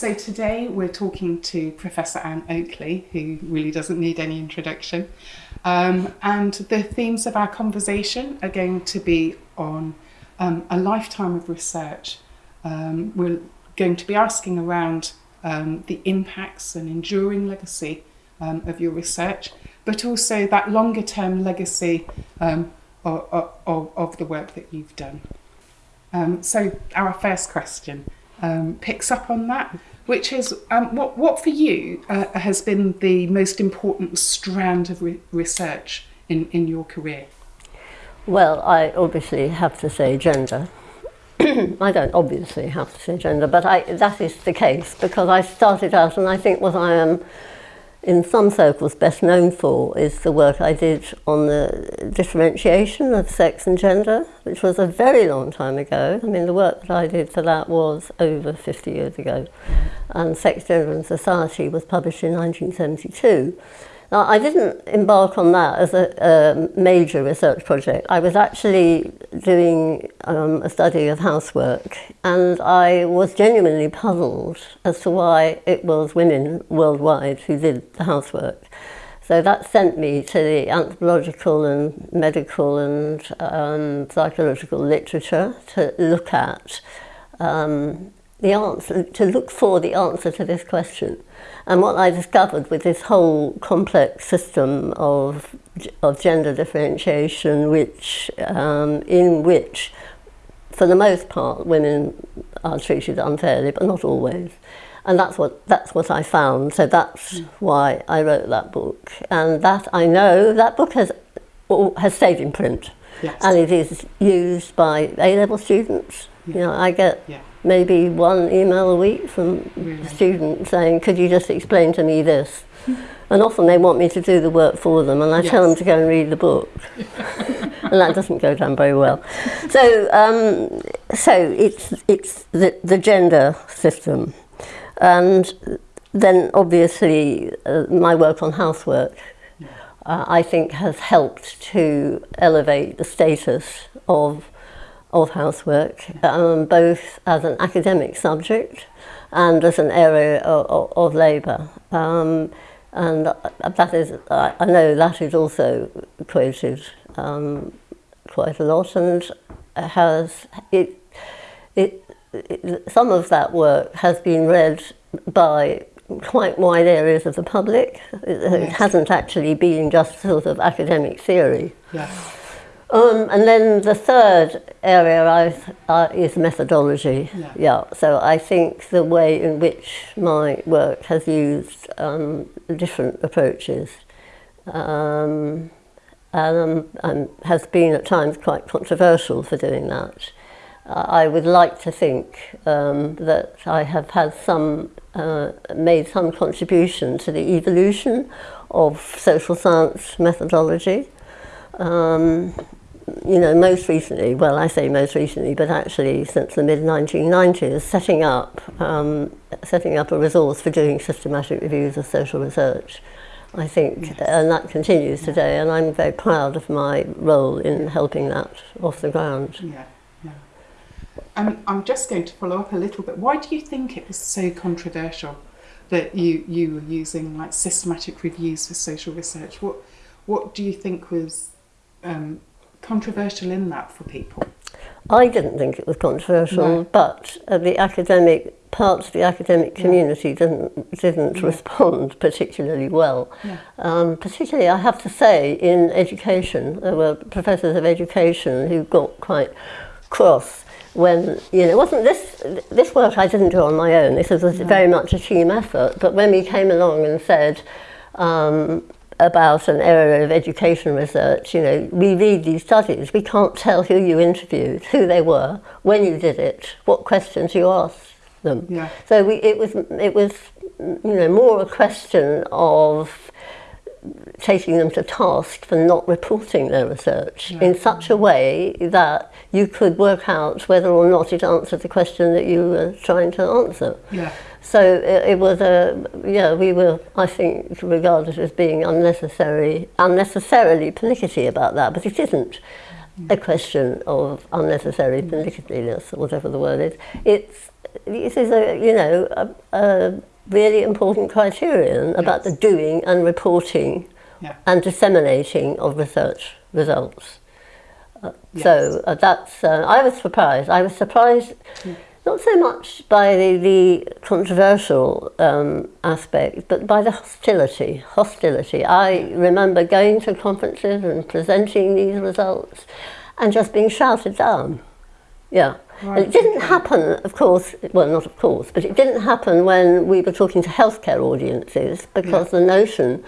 so today we're talking to Professor Ann Oakley, who really doesn't need any introduction. Um, and the themes of our conversation are going to be on um, a lifetime of research. Um, we're going to be asking around um, the impacts and enduring legacy um, of your research, but also that longer term legacy um, of, of, of the work that you've done. So our first question picks up on that, which is um, what, what for you uh, has been the most important strand of re research in, in your career? Well, I obviously have to say gender. I don't obviously have to say gender, but I, that is the case because I started out and I think what I am in some circles best known for is the work I did on the differentiation of sex and gender, which was a very long time ago. I mean, the work that I did for that was over 50 years ago. And Sex, Gender and Society was published in 1972. Now, I didn't embark on that as a, a major research project. I was actually doing um, a study of housework, and I was genuinely puzzled as to why it was women worldwide who did the housework. So that sent me to the anthropological and medical and um, psychological literature to look at um, the answer, to look for the answer to this question. And what I discovered with this whole complex system of, of gender differentiation, which, um, in which, for the most part, women are treated unfairly, but not always. And that's what, that's what I found. So that's mm. why I wrote that book. And that I know, that book has, has stayed in print. Yes. And it is used by A-level students. Yeah. You know, I get yeah. Maybe one email a week from really? students saying, could you just explain to me this? and often they want me to do the work for them and I yes. tell them to go and read the book. and that doesn't go down very well. So, um, so it's, it's the, the gender system. And then obviously uh, my work on housework uh, I think has helped to elevate the status of of housework, um, both as an academic subject and as an area of, of, of labour. Um, and uh, that is, I know that is also quoted um, quite a lot and has, it, it, it, some of that work has been read by quite wide areas of the public. It, yes. it hasn't actually been just sort of academic theory. Yes. Um, and then the third area uh, is methodology. Yeah. yeah. So I think the way in which my work has used um, different approaches um, and, and, has been at times quite controversial for doing that. Uh, I would like to think um, that I have had some, uh, made some contribution to the evolution of social science methodology. Um, you know, most recently, well, I say most recently, but actually since the mid-1990s, setting up, um, setting up a resource for doing systematic reviews of social research. I think, yes. and that continues today, and I'm very proud of my role in helping that off the ground. Yeah, yeah. Um, I'm just going to follow up a little bit. Why do you think it was so controversial that you, you were using like systematic reviews for social research? What, what do you think was um, controversial in that for people? I didn't think it was controversial, no. but uh, the academic parts of the academic community yeah. didn't didn't yeah. respond particularly well. Yeah. Um, particularly, I have to say, in education, there were professors of education who got quite cross when you know it wasn't this this work I didn't do on my own. This was no. very much a team effort. But when we came along and said. Um, about an area of education research, you know, we read these studies, we can't tell who you interviewed, who they were, when you did it, what questions you asked them. Yeah. So we, it was, it was, you know, more a question of taking them to task for not reporting their research yeah. in such a way that you could work out whether or not it answered the question that you were trying to answer. Yeah. So it, it, was a, yeah, we were, I think, regarded as being unnecessary, unnecessarily pernickety about that, but it isn't a question of unnecessary pernicketiness, or whatever the word is. It's this is a, you know, a, a really important criterion about the doing and reporting Yeah. and disseminating of research results. Uh, Yes. So uh, that's, uh, I was surprised. I was surprised not so much by the, the controversial um, aspect, but by the hostility. Hostility. I remember going to conferences and presenting these results and just being shouted down. Yeah. And Right, it didn't happen, of course, well, not of course, but it didn't happen when we were talking to healthcare audiences because the notion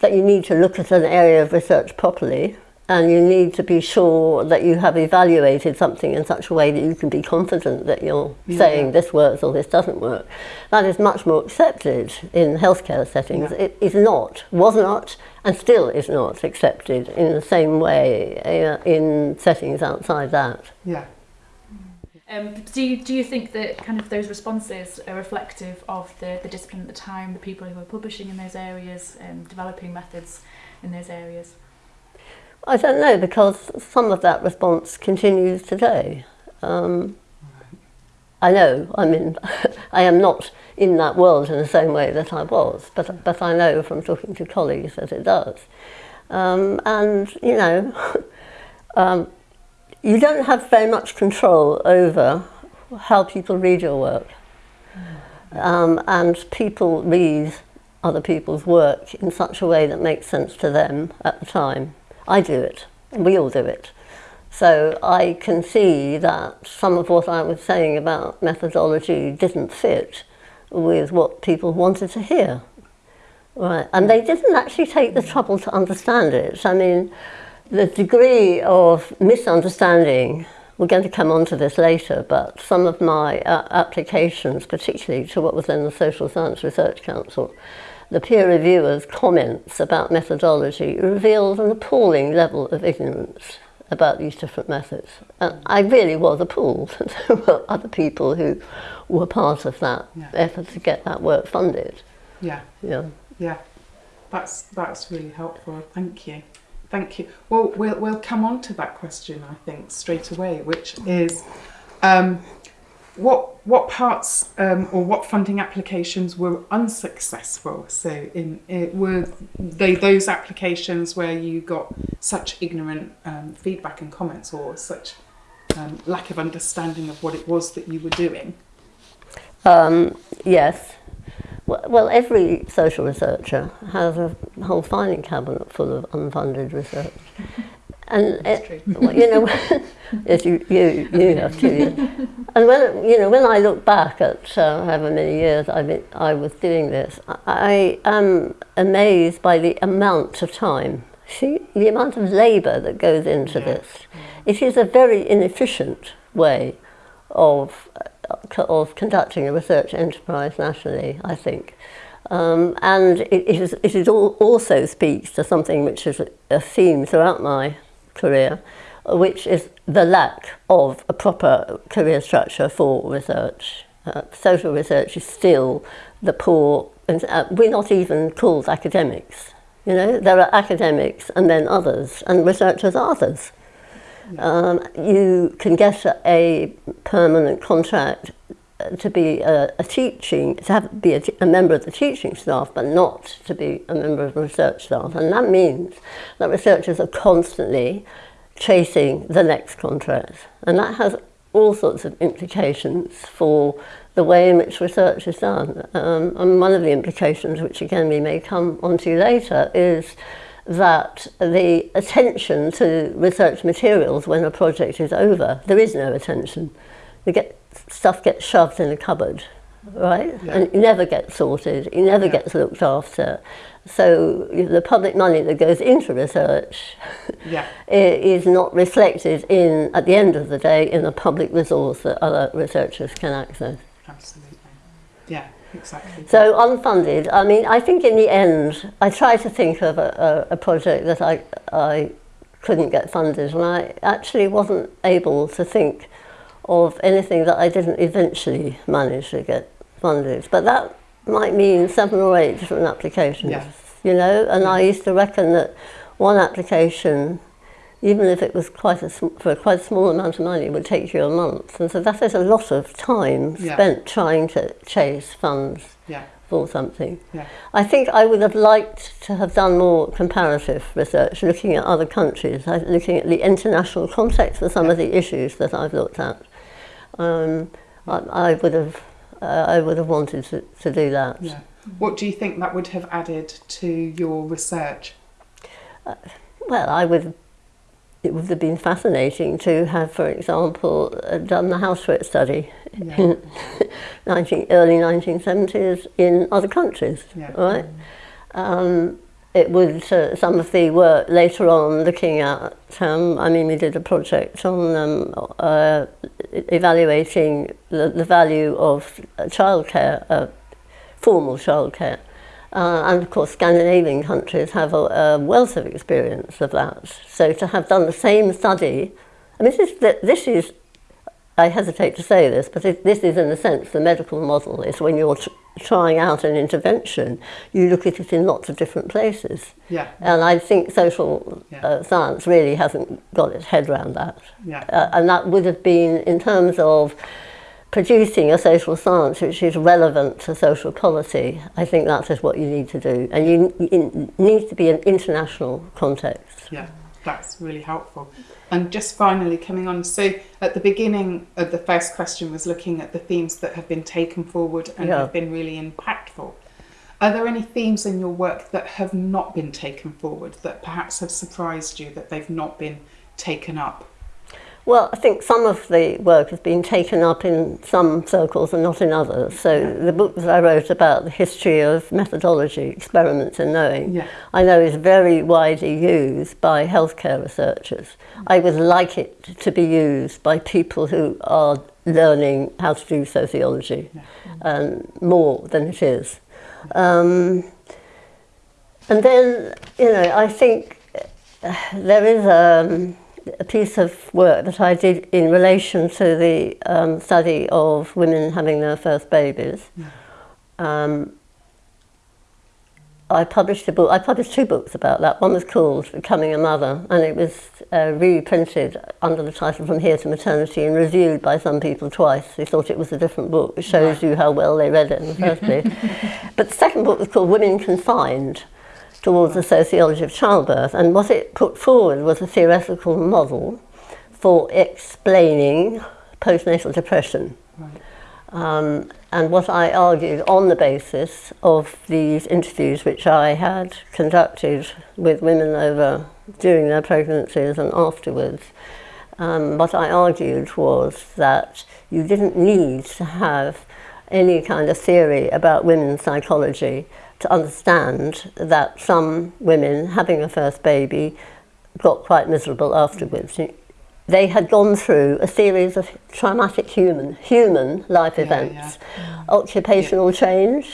that you need to look at an area of research properly and you need to be sure that you have evaluated something in such a way that you can be confident that you're Yeah. saying this works or this doesn't work. That is much more accepted in healthcare settings. Yeah. It is not, was not, and still is not accepted in the same way uh, in settings outside that. Yeah. Um, do you do you think that kind of those responses are reflective of the, the discipline at the time, the people who are publishing in those areas, um, developing methods in those areas? I don't know because some of that response continues today. Um, I know. I mean, I am not in that world in the same way that I was, but but I know from talking to colleagues that it does. Um, and you know, um, you don't have very much control over how people read your work, um, and people read other people's work in such a way that makes sense to them at the time. I do it. We all do it. So I can see that some of what I was saying about methodology didn't fit with what people wanted to hear. Right, and they didn't actually take the trouble to understand it. I mean, the degree of misunderstanding, we're going to come on to this later, but some of my uh, applications, particularly to what was then the Social Science Research Council, the peer reviewers' comments about methodology revealed an appalling level of ignorance about these different methods. And I really was appalled that there were other people who were part of that Yeah. effort to get that work funded. Yeah. Yeah. Yeah, that's that's really helpful. Thank you, thank you. Well, we'll we'll come on to that question I think straight away, which is, um, what what parts um, or what funding applications were unsuccessful? So in it were they those applications where you got such ignorant um, feedback and comments or such um, lack of understanding of what it was that you were doing? Um, yes. Well, well, every social researcher has a whole filing cabinet full of unfunded research. And it, true. you know, yes, you, you, you have to. yeah. And when you know, when I look back at uh, however many years I've been, I was doing this, I, I am amazed by the amount of time. See, the amount of labour that goes into Yeah. this. It is a very inefficient way of uh, of conducting a research enterprise nationally, I think. Um, and it, it, is, it is all, also speaks to something which is a, a theme throughout my career, which is the lack of a proper career structure for research. Uh, social research is still the poor, and uh, we're not even called academics. You know, there are academics and then others, and researchers are others. Um, you can get a, permanent contract to be a, a teaching, to have, be a, a member of the teaching staff, but not to be a member of the research staff. And that means that researchers are constantly chasing the next contract. And that has all sorts of implications for the way in which research is done. Um, and one of the implications, which again we may come onto later, is that the attention to research materials when a project is over, there is no attention. You get, stuff gets shoved in a cupboard, right? Yeah. And it never gets sorted, it never Yeah. gets looked after. So the public money that goes into research Yeah, is not reflected in, at the end of the day, in a public resource that other researchers can access. absolutely. Yeah, exactly. So unfunded, I mean, I think in the end, I tried to think of a, a, a project that I, I couldn't get funded and I actually wasn't able to think of anything that I didn't eventually manage to get funded. But that might mean seven or eight different applications, Yeah. you know, and I used to reckon that one application even if it was quite a for a quite a small amount of money, it would take you a month, and so that is a lot of time Yeah. spent trying to chase funds Yeah. for something. Yeah. I think I would have liked to have done more comparative research, looking at other countries, looking at the international context for some of the issues that I've looked at. Um, I, I would have, uh, I would have wanted to, to do that. Yeah. What do you think that would have added to your research? Well, I would. It would have been fascinating to have, for example, uh, done the housework study Yeah. in 19, early 1970s in other countries. Yeah. right? Um, it would, uh, some of the work later on looking at, um, I mean, we did a project on um, uh, evaluating the, the value of childcare, uh, formal childcare. Uh, and of course, Scandinavian countries have a, a wealth of experience of that. So to have done the same study, I mean, this is, this is I hesitate to say this, but it, this is in a sense the medical model, is when you're trying out an intervention, you look at it in lots of different places. Yeah. And I think social yeah. uh, science really hasn't got its head around that. Yeah. Uh, and that would have been in terms of producing a social science which is relevant to social policy, I think that is what you need to do. And you, you need to be an international context. Yeah, that's really helpful. And just finally coming on, so at the beginning of the first question was looking at the themes that have been taken forward and Yeah. have been really impactful. Are there any themes in your work that have not been taken forward that perhaps have surprised you that they've not been taken up? Well, I think some of the work has been taken up in some circles and not in others. So the book that I wrote about the history of methodology, experiments and knowing, Yeah. I know is very widely used by healthcare researchers. I would like it to be used by people who are learning how to do sociology um, more than it is. Um, and then, you know, I think there is um, a piece of work that I did in relation to the um, study of women having their first babies. Hmm. Um, I published a book. I published two books about that. One was called Becoming a Mother, and it was uh, reprinted under the title From Here to Maternity and reviewed by some people twice. They thought it was a different book, which shows you how well they read it in the first place. but the second book was called Women Confined, towards the sociology of childbirth. And what it put forward was a theoretical model for explaining postnatal depression. Right. Um, and what I argued on the basis of these interviews which I had conducted with women over during their pregnancies and afterwards, um, what I argued was that you didn't need to have any kind of theory about women's psychology to understand that some women having a first baby got quite miserable afterwards. They had gone through a series of traumatic human human life Yeah, events, occupational change,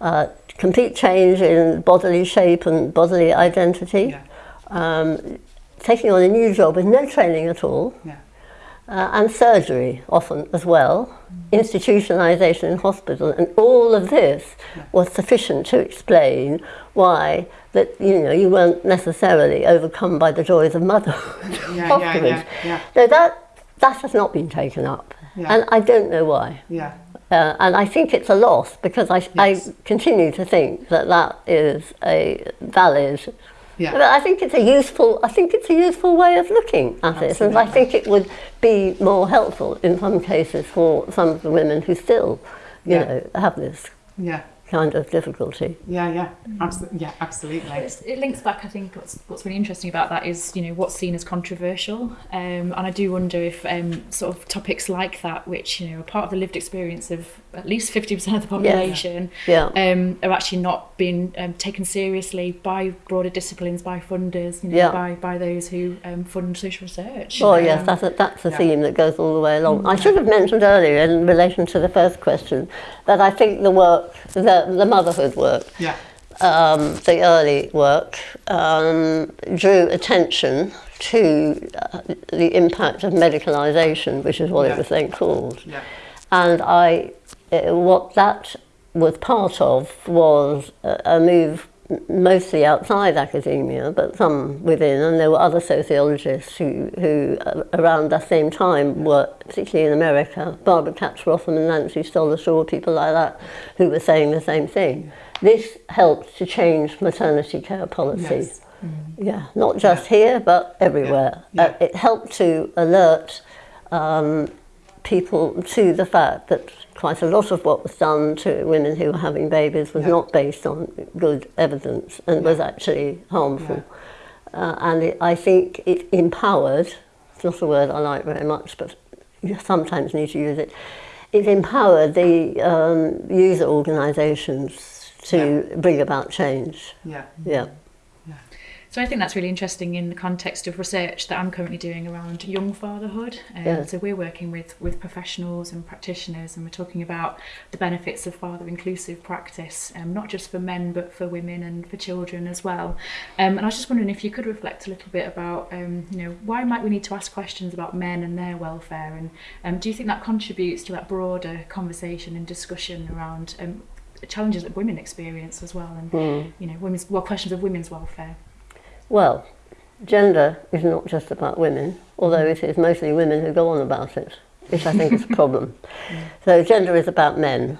uh, complete change in bodily shape and bodily identity, Yeah. um, taking on a new job with no training at all, Yeah. Uh, and surgery often as well, institutionalization in hospital, and all of this was sufficient to explain why that you know you weren't necessarily overcome by the joys of motherhood Yeah, yeah, afterwards. yeah, yeah. No, that that has not been taken up, and I don't know why. Yeah. Uh, and I think it's a loss because I, Yes. I continue to think that that is a valid Yeah. but I think it's a useful. I think it's a useful way of looking at it, and I think it would be more helpful in some cases for some of the women who still, you Yeah. know, have this Yeah. Kind of difficulty. Yeah. Yeah. Absolutely. Yeah. Absolutely. It's, it links back. I think what's what's really interesting about that is you know what's seen as controversial, um, and I do wonder if um, sort of topics like that, which you know are part of the lived experience of at least fifty percent of the population, Yeah. um, are actually not being um, taken seriously by broader disciplines, by funders, you know, Yeah. by by those who um, fund social research. Oh yes, Um, that's a, that's a yeah. theme that goes all the way along. I should have mentioned earlier in relation to the first question that I think the work, the, the motherhood work, Yeah. um, the early work um, drew attention to uh, the impact of medicalisation, which is what Yeah. it was then called. Yeah. And I, uh, what that was part of was a, a move mostly outside academia, but some within, and there were other sociologists who, who uh, around that same time were, particularly in America, Barbara Katz Rotham and Nancy Stolashaw, people like that, who were saying the same thing. This helped to change maternity care policy. Yes. Mm. Yeah, not just yeah. here, but everywhere. Yeah. Yeah. Uh, it helped to alert um, people to the fact that quite a lot of what was done to women who were having babies was Yeah. not based on good evidence and was actually harmful. Uh, and it, I think it empowered, it's not a word I like very much, but you sometimes need to use it, it empowered the um, user organisations to bring about change. Yeah. Yeah. So I think that's really interesting in the context of research that I'm currently doing around young fatherhood. Um, Yeah. So we're working with with professionals and practitioners, and we're talking about the benefits of father inclusive practice, um, not just for men but for women and for children as well. Um, and I was just wondering if you could reflect a little bit about, um, you know, why might we need to ask questions about men and their welfare, and um, do you think that contributes to that broader conversation and discussion around um, challenges that women experience as well, and Mm. you know, women's well questions of women's welfare. Well, gender is not just about women, although it is mostly women who go on about it, which I think is a problem. So gender is about men.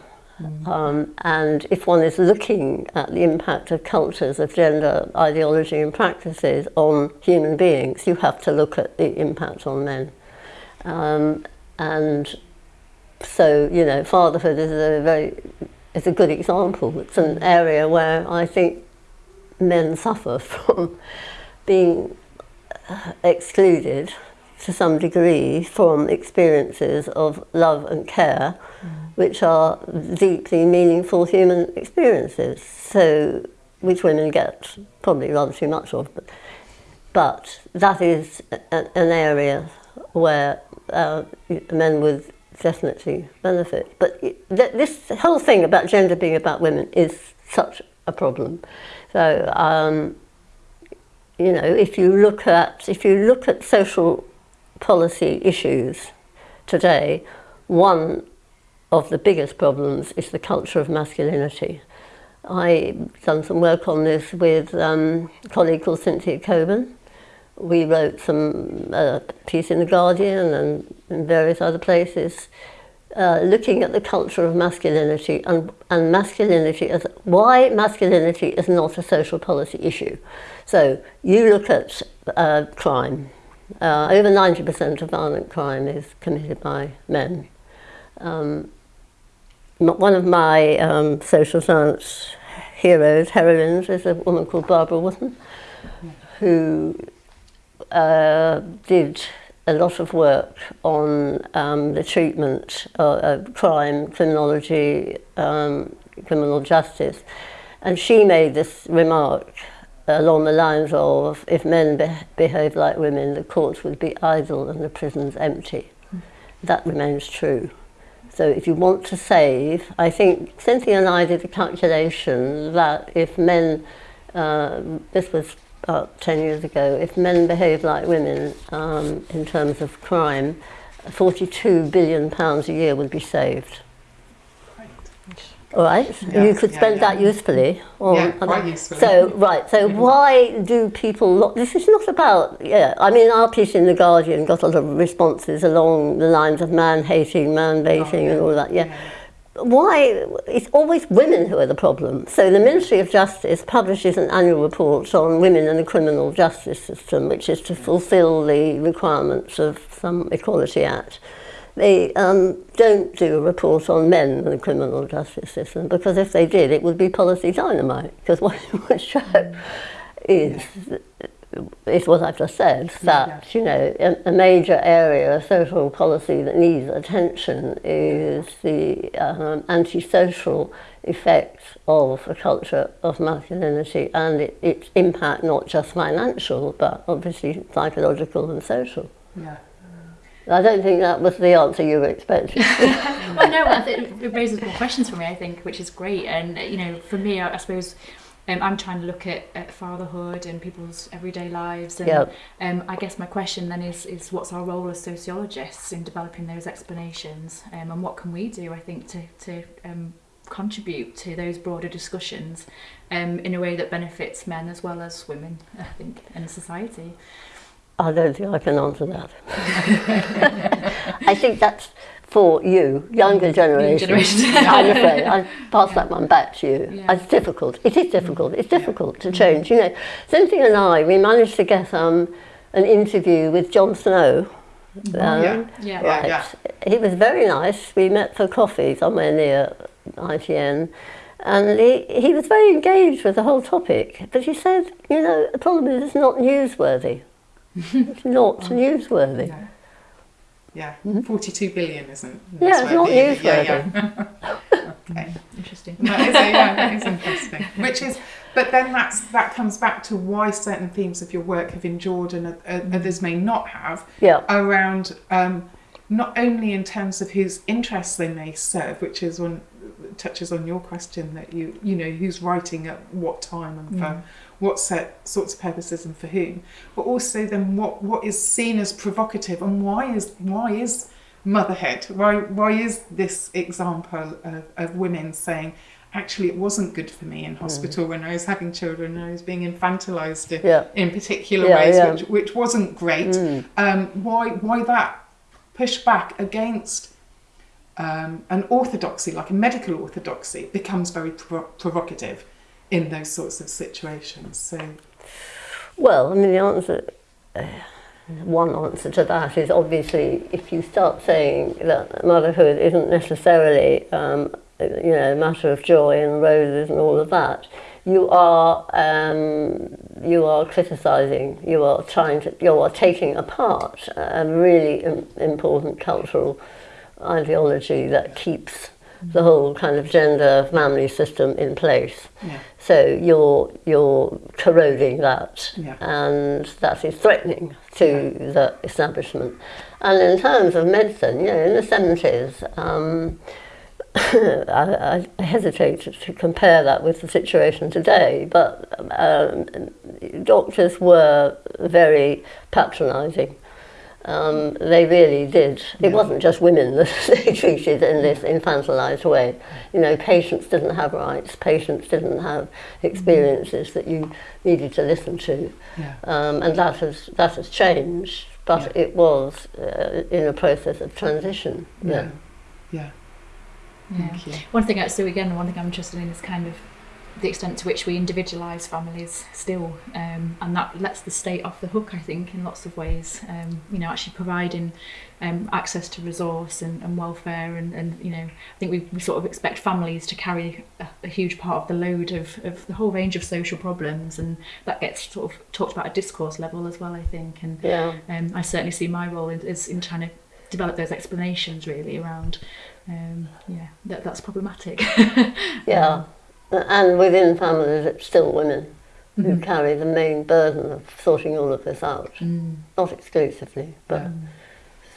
Um, and if one is looking at the impact of cultures of gender ideology and practices on human beings, you have to look at the impact on men. Um, and so, you know, fatherhood is a very is a good example. It's an area where I think men suffer from being uh, excluded to some degree from experiences of love and care, which are deeply meaningful human experiences. So, which women get probably rather too much of, but, but that is a, an area where uh, men would definitely benefit. But th- this whole thing about gender being about women is such a problem. So, um, you know, if you look at if you look at social policy issues today, one of the biggest problems is the culture of masculinity. I've done some work on this with um, a colleague called Cynthia Cockburn. We wrote some uh, piece in the Guardian and in various other places, uh, looking at the culture of masculinity and, and masculinity as why masculinity is not a social policy issue. So you look at uh, crime. Uh, over 90% of violent crime is committed by men. Um, one of my um, social science heroes, heroines, is a woman called Barbara Wootton, who uh, did a lot of work on um, the treatment of, crime, criminology, um, criminal justice. And she made this remark along the lines of, if men be behave like women, the courts would be idle and the prisons empty. That remains true. So if you want to save, I think Cynthia and I did a calculation that if men, uh, this was about 10 years ago, if men behave like women um, in terms of crime, 42 billion pounds a year would be saved. All right, Yeah, you could spend yeah. that usefully. on Yeah, quite usefully. So right, so why do people? This is not about. Yeah, I mean, our piece in the Guardian got a lot of responses along the lines of man hating, man baiting, and all that. Yeah. Why? It's always women who are the problem. So the Ministry of Justice publishes an annual report on women in the criminal justice system, which is to fulfil the requirements of some Equality Act. They um, don't do a report on men in the criminal justice system because if they did, it would be policy dynamite. Because what it would show is is what I've just said that you know a, a major area of social policy that needs attention is the um, antisocial effects of a culture of masculinity and it, its impact not just financial but obviously psychological and social. Yeah. I don't think that was the answer you were expecting. well, no, it raises more questions for me. I think, which is great. And you know, for me, I, I suppose um, I'm trying to look at, at fatherhood and people's everyday lives. And yep. um, I guess my question then is, is what's our role as sociologists in developing those explanations um, and what can we do, I think, to, to um, contribute to those broader discussions um, in a way that benefits men as well as women, I think, in society? I don't think I can answer that. I think that's for you, younger generation. generation. I'm afraid. I pass that one back to you. Yeah. It's difficult. It is difficult. It's difficult to change. You know, Cynthia and I, we managed to get um, an interview with Jon Snow. Um, yeah. Yeah. Yeah. Right. He was very nice. We met for coffee somewhere near ITN. And he, he was very engaged with the whole topic. But he said, you know, the problem is it's not newsworthy. it's not newsworthy. Yeah. Yeah, 42 billion isn't. Yeah, it's not newsworthy. Yeah, yeah. okay. Interesting. That is, yeah, that is interesting. Which is, but then that's that comes back to why certain themes of your work have endured and o- o- others may not have Yeah. around um, not only in terms of whose interests they may serve, which is one touches on your question that you you know who's writing at what time and for mm. what set, sorts of purposes and for whom, but also then what what is seen as provocative and why is why is motherhood why why is this example of, of women saying actually it wasn't good for me in mm. hospital when I was having children and I was being infantilized in, Yeah. in particular Yeah, ways yeah. which which wasn't great. Mm. Um, why why that pushback against um, an orthodoxy like a medical orthodoxy becomes very provo- provocative in those sorts of situations. So Well, I mean, the answer, uh, one answer to that is obviously if you start saying that motherhood isn't necessarily, um, you know, a matter of joy and roses and all of that, you are um, you are criticising, you are trying to, you are taking apart a really im- important cultural ideology that keeps the whole kind of gender family system in place. yeah So you're you're corroding that, Yeah. and that is threatening to the establishment. And in terms of medicine, you know, in the seventies, um, I, I hesitate to compare that with the situation today, but um, doctors were very patronising. Um, they really did. It Yeah. wasn't just women that they treated in this infantilized way. You know, patients didn't have rights, patients didn't have experiences that you needed to listen to. yeah Um, and that has, that has changed, but Yeah. it was uh, in a process of transition. yeah yeah Yeah. thank you One thing, I, so again, one thing I'm interested in is kind of the extent to which we individualise families still um, and that lets the state off the hook I think in lots of ways. Um, you know actually providing um, access to resource and, and welfare and, and you know I think we, we sort of expect families to carry a, a huge part of the load of, of the whole range of social problems and that gets sort of talked about at discourse level as well I think. And yeah. um, I certainly see my role in, is in trying to develop those explanations really around um, yeah that, that's problematic. Yeah. Um, And within families, it's still women who carry the main burden of sorting all of this out. Mm. Not exclusively, but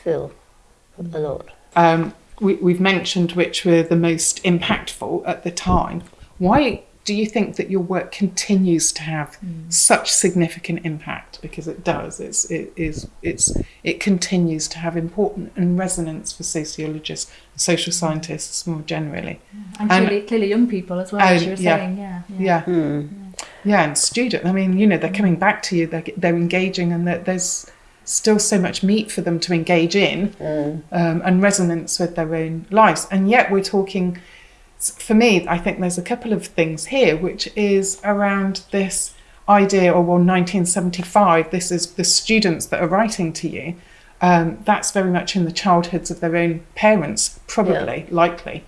still a lot. um, we, we've mentioned which were the most impactful at the time. Why do you think that your work continues to have such significant impact? Because it does. It's it is it's it continues to have important and resonance for sociologists, social scientists more generally. and And- clearly, clearly young people as well as you were yeah. saying yeah Yeah, Hmm. yeah, and student. I mean, you know, they're coming back to you. They're they're engaging, and that there's still so much meat for them to engage in. um, and resonance with their own lives. And yet, we're talking, for me, I think there's a couple of things here, which is around this idea, or well, 1975, this is the students that are writing to you. Um, that's very much in the childhoods of their own parents, probably, likely.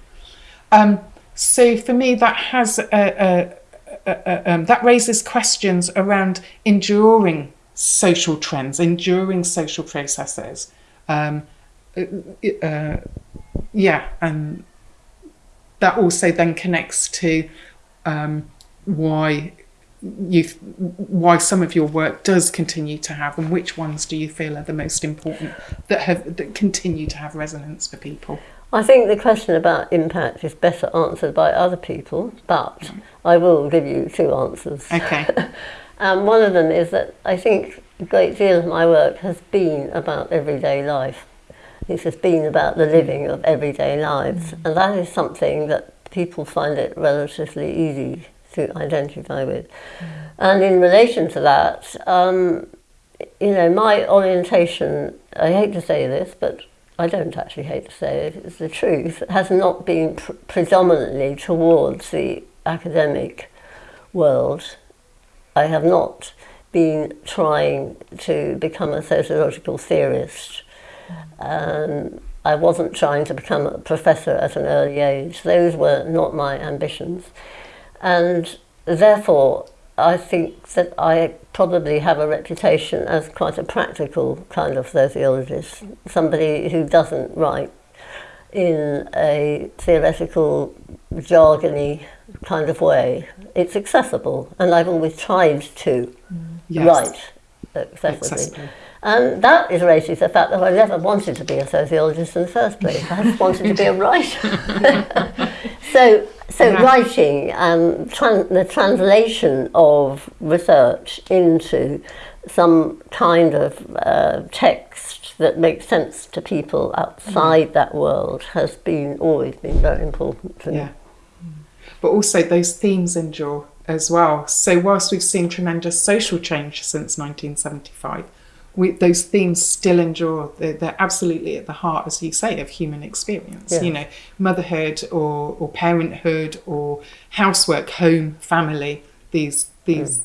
Um, so for me, that has a, a, a, um, that raises questions around enduring social trends, enduring social processes. Um, uh, yeah, and that also then connects to um, why you why some of your work does continue to have, and which ones do you feel are the most important that have that continue to have resonance for people? I think the question about impact is better answered by other people, but I will give you two answers. Okay, Um, one of them is that I think a great deal of my work has been about everyday life. It has been about the living of everyday lives, and that is something that people find it relatively easy to identify with. And in relation to that, um, you know, my orientation, I hate to say this, but I don't actually hate to say it, it's the truth, has not been pr predominantly towards the academic world. I have not been trying to become a sociological theorist. Um, I wasn't trying to become a professor at an early age. Those were not my ambitions. And therefore, I think that I probably have a reputation as quite a practical kind of sociologist, somebody who doesn't write in a theoretical, jargony kind of way. It's accessible, and I've always tried to Yes. write accessibly. Accessibly. And that is related to the fact that I never wanted to be a sociologist in the first place. I just wanted to be a writer. so, so Yeah. writing and tran- the translation of research into some kind of uh, text that makes sense to people outside that world has been always been very important to me. Yeah. But also those themes endure as well. So whilst we've seen tremendous social change since 1975, we, those themes still endure. They're, they're absolutely at the heart, as you say, of human experience. Yeah. You know, motherhood or, or parenthood or housework, home, family. These these.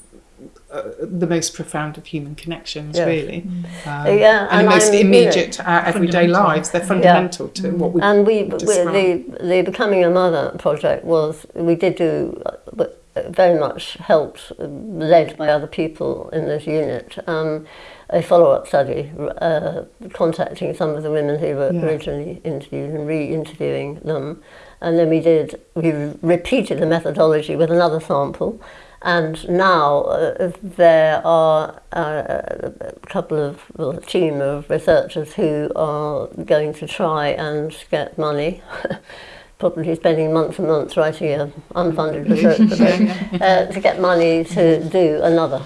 Uh, the most profound of human connections, Yes. really, um, Yeah, and, and the most I'm, you know, immediate to our everyday lives. They're fundamental to what we And we, we the, the Becoming a Mother project was, we did do, uh, very much helped, uh, led by other people in this unit, um, a follow-up study, uh, contacting some of the women who were Yeah. originally interviewed and re-interviewing them. And then we did, we repeated the methodology with another sample. And now uh, there are uh, a couple of, well, a team of researchers who are going to try and get money, probably spending months and months writing an unfunded research project, uh, to get money to do another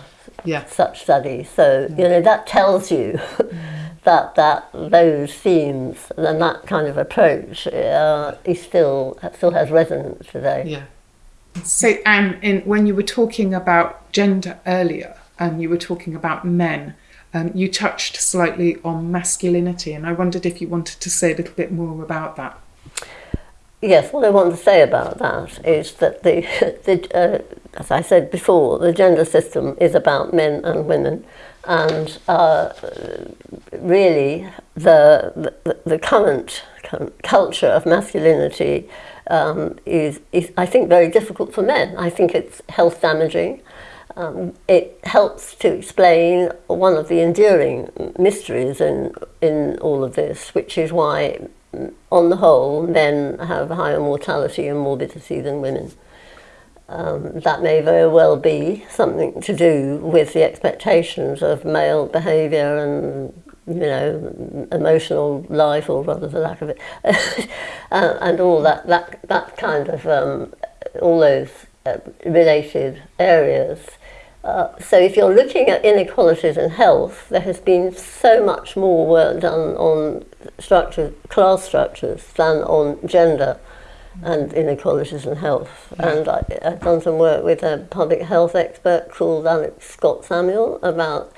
yeah, such study. So, you know, that tells you that, that those themes and that kind of approach uh, is still, still has resonance today. Yeah. So, Ann, in, when you were talking about gender earlier, and you were talking about men, um, you touched slightly on masculinity, and I wondered if you wanted to say a little bit more about that. Yes, what I want to say about that is that the, the uh, as I said before, the gender system is about men and women, and uh, really the, the the current culture of masculinity um, is is I think very difficult for men. I think it's health damaging. Um, it helps to explain one of the enduring mysteries in in all of this, which is why on the whole, men have higher mortality and morbidity than women. Um, that may very well be something to do with the expectations of male behaviour and you know emotional life, or rather the lack of it, uh, and all that that that kind of um, all those uh, related areas. Uh, so if you're looking at inequalities in health, there has been so much more work done on structure, class structures than on gender and inequalities in health. And I, I've done some work with a public health expert called Alex Scott Samuel about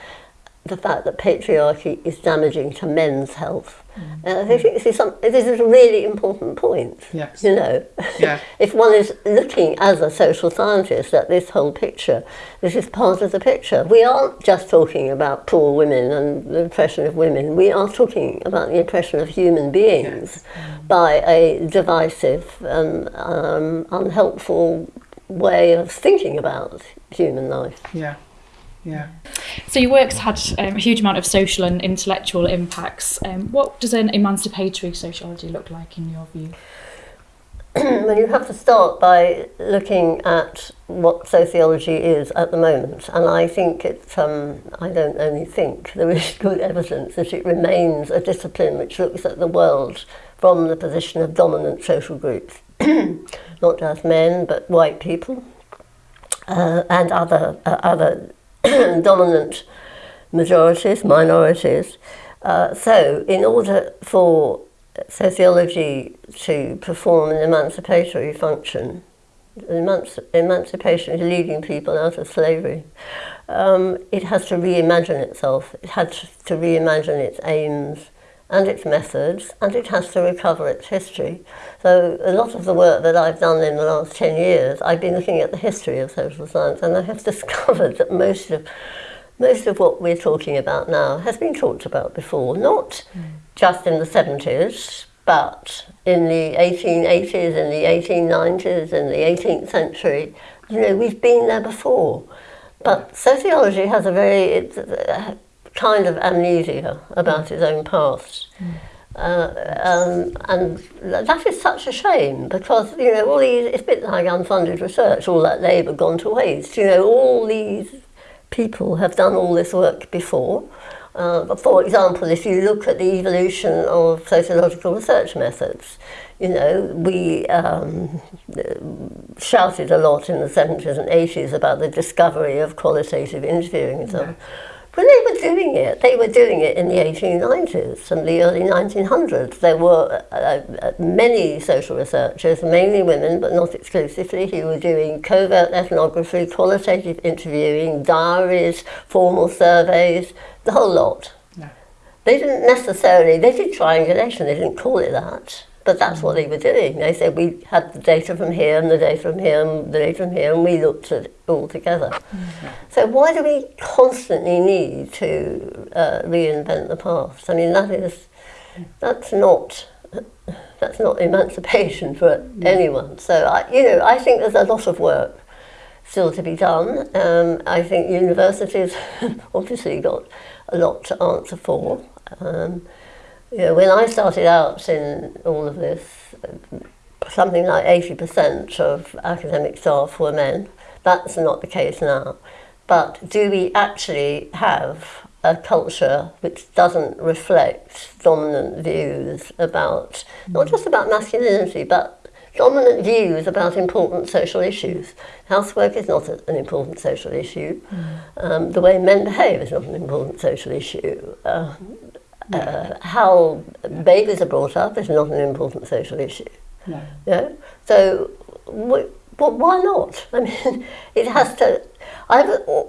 the fact that patriarchy is damaging to men's health. And I think this is, some, this is a really important point. Yes. You know, Yeah. if one is looking as a social scientist at this whole picture, this is part of the picture. We aren't just talking about poor women and the oppression of women. We are talking about the oppression of human beings mm. by a divisive and um, unhelpful way of thinking about human life. Yeah, Yeah. So your work's had um, a huge amount of social and intellectual impacts. Um, what does an emancipatory sociology look like in your view? well, you have to start by looking at what sociology is at the moment. And I think it's, um, I don't only think, there is good evidence that it remains a discipline which looks at the world from the position of dominant social groups. Not just men, but white people uh, and other, uh, other dominant majorities, minorities. Uh, so, in order for sociology to perform an emancipatory function, emanci emancipation is leading people out of slavery, um, it has to reimagine itself. It has to reimagine its aims, and its methods, and it has to recover its history. So a lot of the work that I've done in the last 10 years, I've been looking at the history of social science, and I have discovered that most of most of what we're talking about now has been talked about before, not mm. just in the 70s, but in the 1880s, in the 1890s, in the 18th century. You know, we've been there before. But sociology has a very kind of amnesia about his own past. Mm. Uh, um, and that is such a shame because you know all these it's a bit like unfunded research all that labour gone to waste you know all these people have done all this work before uh, for example if you look at the evolution of sociological research methods you know, we um, shouted a lot in the 70s and 80s about the discovery of qualitative interviewing and so on. When they were doing it, they were doing it in the 1890s and the early 1900s. There were uh, uh, many social researchers, mainly women, but not exclusively, who were doing covert ethnography, qualitative interviewing, diaries, formal surveys, the whole lot. They didn't necessarily, they did triangulation, they didn't call it that. But that's what they were doing. They said we had the data from here and the data from here and the data from here and we looked at it all together. Mm-hmm. So why do we constantly need to uh, reinvent the past? I mean, that is, that's not, that's not emancipation for mm-hmm. anyone. So, I, you know, I think there's a lot of work still to be done. Um, I think universities obviously got a lot to answer for. Um, know, when I started out in all of this, something like 80% of academic staff were men. That's not the case now. But do we actually have a culture which doesn't reflect dominant views about, not just about masculinity, but dominant views about important social issues. Housework is not an important social issue. Mm. Um, the way men behave is not an important social issue. Uh, uh, how babies are brought up is not an important social issue. No. Yeah? So, but why not? I mean, it has to. I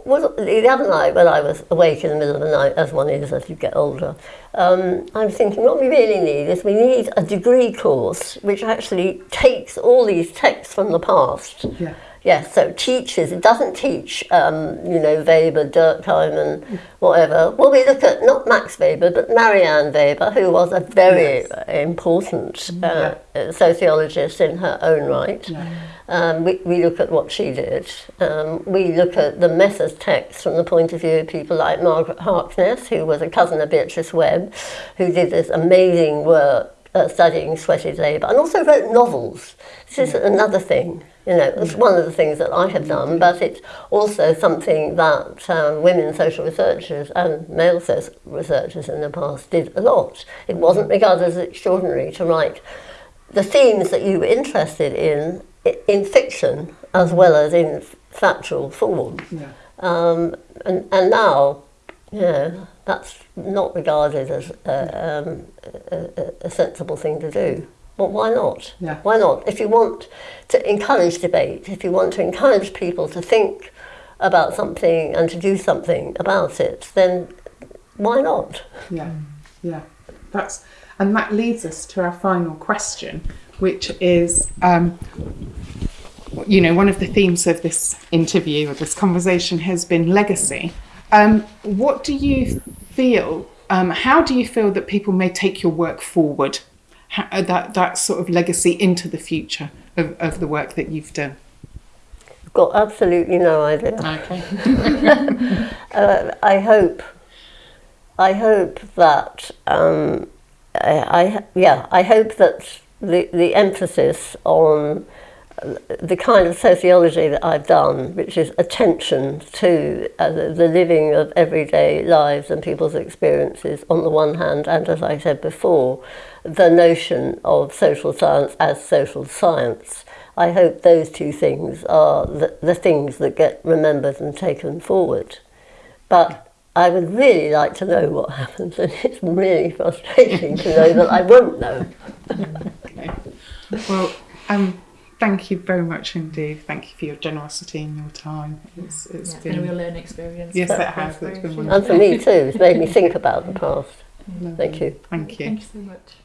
was the other night when I was awake in the middle of the night, as one is as you get older. Um, I'm thinking, what we really need is we need a degree course which actually takes all these texts from the past. Yeah Yes, so teaches, it doesn't teach, um, you know, Weber, Durkheim and whatever. Well, we look at not Max Weber, but Marianne Weber, who was a very yes. important uh, yeah. sociologist in her own right. Yeah. Um, we, we look at what she did. Um, we look at the Methers text from the point of view of people like Margaret Harkness, who was a cousin of Beatrice Webb, who did this amazing work uh, studying sweated labour and also wrote novels. This is another thing. You know, it's one of the things that I have done, but it's also something that um, women social researchers and male social researchers in the past did a lot. It wasn't regarded as extraordinary to write the themes that you were interested in in fiction as well as in factual form. Yeah. Um, and, and now, you know, that's not regarded as a, um, a, a sensible thing to do. Well, why not? Yeah. Why not? If you want to encourage debate, if you want to encourage people to think about something and to do something about it, then why not? Yeah, yeah. That's and that leads us to our final question, which is, um, you know, one of the themes of this interview or this conversation has been legacy. Um, what do you feel? Um, how do you feel that people may take your work forward that that sort of legacy into the future of, of the work that you've done? I've got absolutely no idea. Okay. uh, I hope. I hope that um, I, I yeah I hope that the the emphasis on the kind of sociology that I've done, which is attention to uh, the, living of everyday lives and people's experiences on the one hand, and as I said before, the notion of social science as social science. I hope those two things are the, the things that get remembered and taken forward. But I would really like to know what happens, and it's really frustrating to know that I won't know. Okay. Well, um, thank you very much indeed. Thank you for your generosity and your time. It's, it's Yeah, it's been, been a real learning experience. Yes, it has. It's been both. And for me too, it's made me think about the past. lovely. Thank you. Thank you. Thank you so much.